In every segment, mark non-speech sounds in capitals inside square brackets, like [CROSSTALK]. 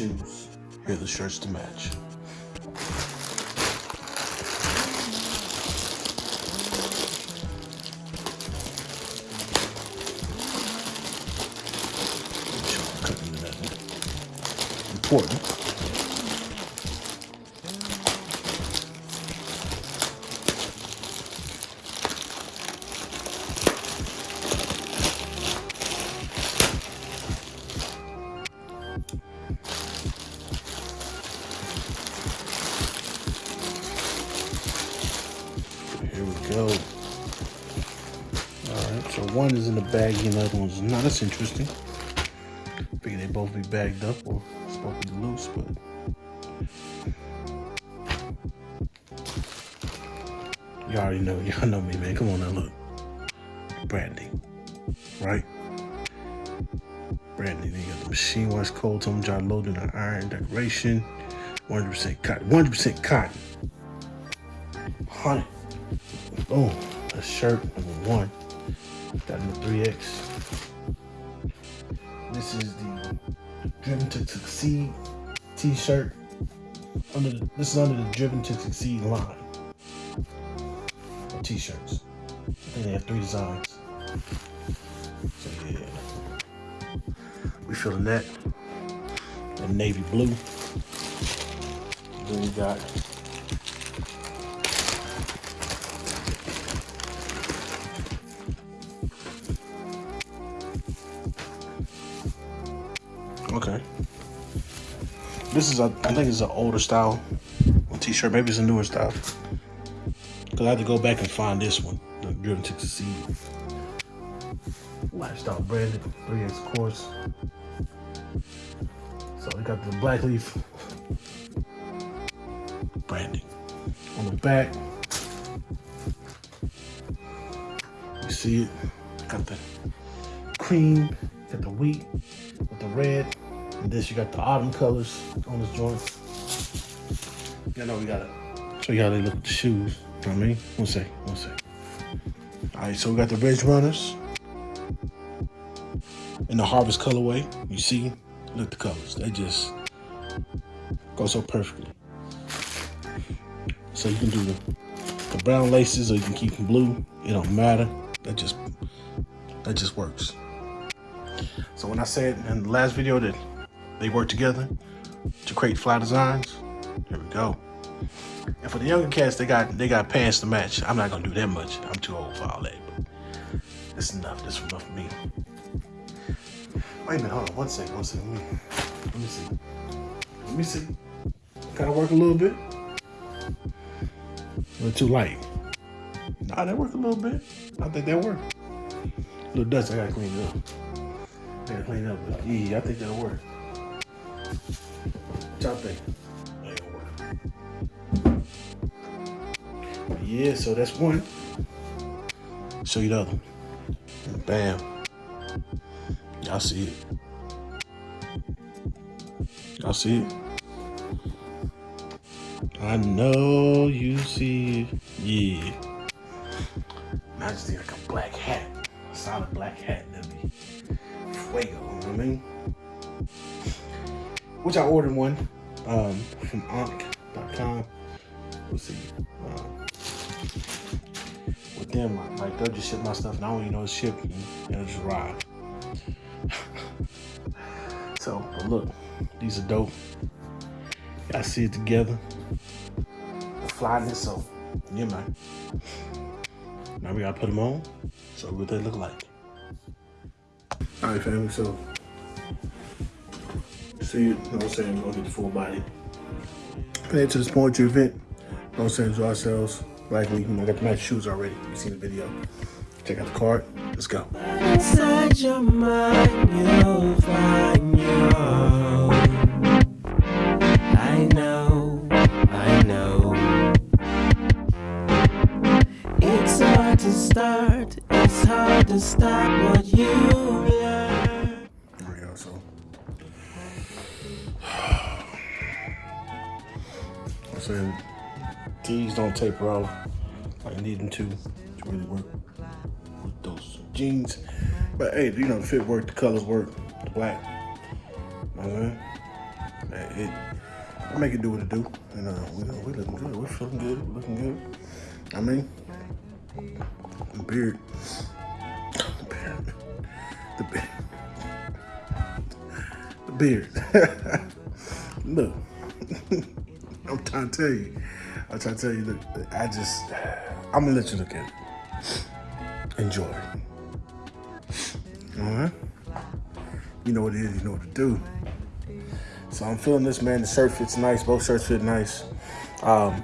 shoes. Here are the shirts to match. Important. Here we go. Alright, so one is in the bag and the other one's not. That's interesting. Figure they both be bagged up or supposed to be loose, but Y'all already know, [LAUGHS] y'all know me, man. Come on now, look. Branding, right? Branding. You got the machine wash cold tone jar loaded on iron decoration. 100% cotton. 100% cotton. 100. Oh, a shirt number one. Got the 3X. This is the Driven to Succeed t-shirt. Under the, this is under the Driven to Succeed line t-shirts. I think they have three designs. We feeling that. And navy blue. Then we got Okay. This is a, I think it's an older style t-shirt. Maybe it's a newer style. Cause I had to go back and find this one, Driven to Succeed. Lifestyle branded, 3X course. So we got the black leaf branding. On the back, you see it, got the cream, got the wheat, with the red. And this you got the autumn colors on this joint. You know we gotta show you how they look with the shoes. You know what I mean? One sec, one sec. Alright, so we got the Ridge Runners in the Harvest colorway. You see, look at the colors. They just go so perfectly. So you can do the, the brown laces or you can keep them blue. It don't matter. That just that just works. So when I said in the last video that they work together to create fly designs, here we go. And for the younger cats, they got they got pants to match. I'm not gonna do that much. I'm too old for all that. But it's enough. This is enough for me. Wait a minute, hold on. One second, one second. Let me, let me see. Let me see. Of work a little bit. A little too light. Nah, that worked a little bit. I think that worked. A little dust. I gotta clean up. I gotta clean up. Yeah, I think that'll work. What y'all think? Yeah, so that's one. Show you the other. one. Bam. Y'all see it. Y'all see it? I know you see it. Yeah. I just like a black hat. A solid black hat. Be fuego, you know what I mean? Which I ordered one um, from Onk.com. We'll see. Um, with them, like they'll just ship my stuff and I don't even know it's shipped and it'll just arrive. So, look, these are dope. Y'all see it together. The flyness, so yeah, man. Now we gotta put them on. So what they look like. All right, family. So see, you know what I'm saying, gonna get the full body. Head to this poetry event. You know what ourselves. Black Week, I got the match shoes already. You seen the video. Check out the card. Let's go. Inside your mind, you'll find your own. I know, I know. It's hard to start, it's hard to stop what you learn. There we go. So, I'm saying these don't taper off like I need them to to really work with those jeans. But hey, you know, the fit work, the colors work, the black. You know what I mean? I make it do what it do, and uh, we we looking good. We're feeling good. We're looking good. I mean, the beard, the beard, the beard, the beard. [LAUGHS] Look, [LAUGHS] I'm trying to tell you. I'm trying to tell you. Look, I just, I'm gonna let you look at it. Enjoy. Right. You know what it is. You know what to do. So I'm feeling this, man. The shirt fits nice. Both shirts fit nice. Um,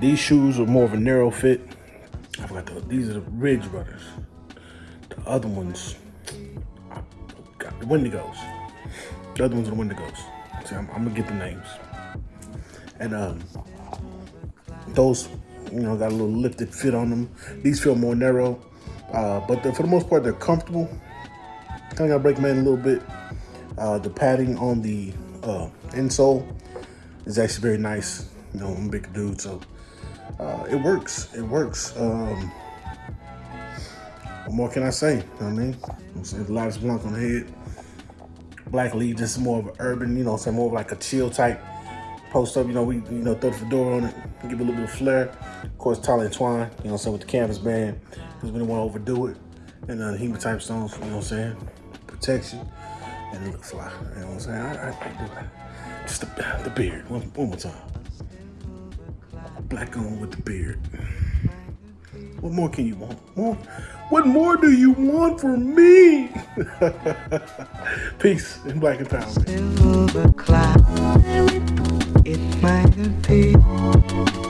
these shoes are more of a narrow fit. I forgot the, these are the Ridge Brothers. The other ones, I the Wendigos. The other ones are the Wendigos. See, I'm, I'm gonna get the names. And um, those, you know, got a little lifted fit on them. These feel more narrow, uh, but for the most part, they're comfortable. Kind of got break man a little bit. Uh, the padding on the uh, insole is actually very nice. You know, I'm a big dude, so uh, it works. It works. Um, what more can I say? You know what I mean, I'm saying the Lotus Blanc on the head. Black leaf, just more of an urban, you know, say more of like a chill type post up. You know, we you know throw the fedora on it, give it a little bit of flair. Of course, Tyler and Twine, you know, so with the canvas band, because we don't want to overdo it. And uh, the hematite stones, you know what I'm saying, protection and it look fly. You know what I'm saying? I, I, I do that. Just the, the beard. One, one more time. Black on with the beard. What more can you want? More? What more do you want from me? [LAUGHS] Peace in black and power. It might appear. A